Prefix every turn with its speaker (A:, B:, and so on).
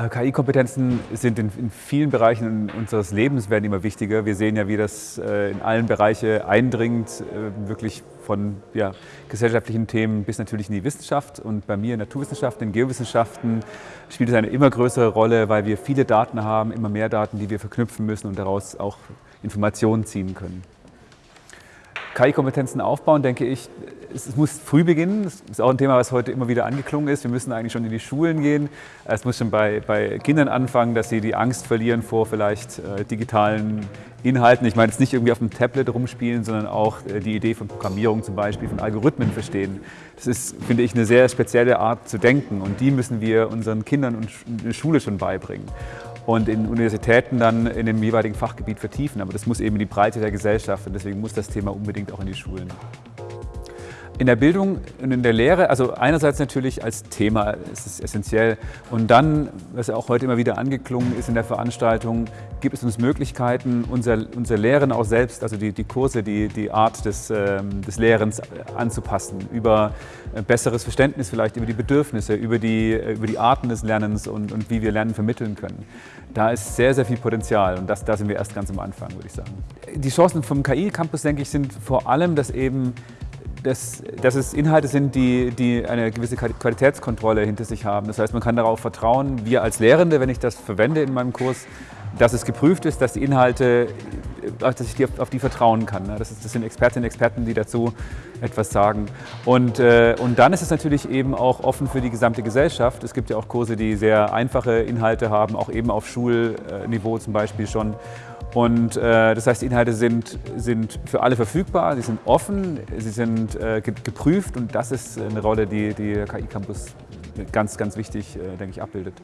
A: Äh, KI-Kompetenzen sind in, vielen Bereichen unseres Lebens werden immer wichtiger. Wir sehen ja, wie das äh, in allen Bereiche eindringt, äh, wirklich von ja, gesellschaftlichen Themen bis natürlich in die Wissenschaft. Und bei mir in Naturwissenschaften, in Geowissenschaften spielt es eine immer größere Rolle, weil wir viele Daten haben, immer mehr Daten, die wir verknüpfen müssen und daraus auch Informationen ziehen können. KI-Kompetenzen aufbauen, denke ich, es, muss früh beginnen. Das ist auch ein Thema, was heute immer wieder angeklungen ist. Wir müssen eigentlich schon in die Schulen gehen. Es muss schon bei, bei Kindern anfangen, dass sie die Angst verlieren vor vielleicht äh, digitalen Inhalten. Ich meine jetzt nicht irgendwie auf dem Tablet rumspielen, sondern auch äh, die Idee von Programmierung zum Beispiel, von Algorithmen verstehen. Das ist, finde ich, eine sehr spezielle Art zu denken und die müssen wir unseren Kindern und in der Schule schon beibringen und in Universitäten dann in dem jeweiligen Fachgebiet vertiefen. Aber das muss eben die Breite der Gesellschaft und deswegen muss das Thema unbedingt auch in die Schulen. In der Bildung und in der Lehre, also einerseits natürlich als Thema ist es essentiell und dann, was ja auch heute immer wieder angeklungen ist in der Veranstaltung, gibt es uns Möglichkeiten, unser, unser Lehren auch selbst, also die, die Kurse, die, die Art des, ähm, des Lehrens anzupassen, über besseres Verständnis vielleicht, über die Bedürfnisse, über die, über die Arten des Lernens und, und wie wir Lernen vermitteln können. Da ist sehr, sehr viel Potenzial und das, da sind wir erst ganz am Anfang, würde ich sagen. Die Chancen vom KI-Campus, denke ich, sind vor allem, dass eben dass, dass es Inhalte sind, die, die eine gewisse Qualitätskontrolle hinter sich haben. Das heißt, man kann darauf vertrauen, wir als Lehrende, wenn ich das verwende in meinem Kurs, dass es geprüft ist, dass die Inhalte, dass ich die auf, auf die vertrauen kann. Das, ist, das, sind Expertinnen und Experten, die dazu etwas sagen. Und, äh, und dann ist es natürlich eben auch offen für die gesamte Gesellschaft. Es gibt ja auch Kurse, die sehr einfache Inhalte haben, auch eben auf Schulniveau zum Beispiel schon. Und äh, das heißt, die Inhalte sind, sind für alle verfügbar, sie sind offen, sie sind äh, geprüft und das ist eine Rolle, die, die KI Campus ganz, ganz wichtig, äh, denke ich, abbildet.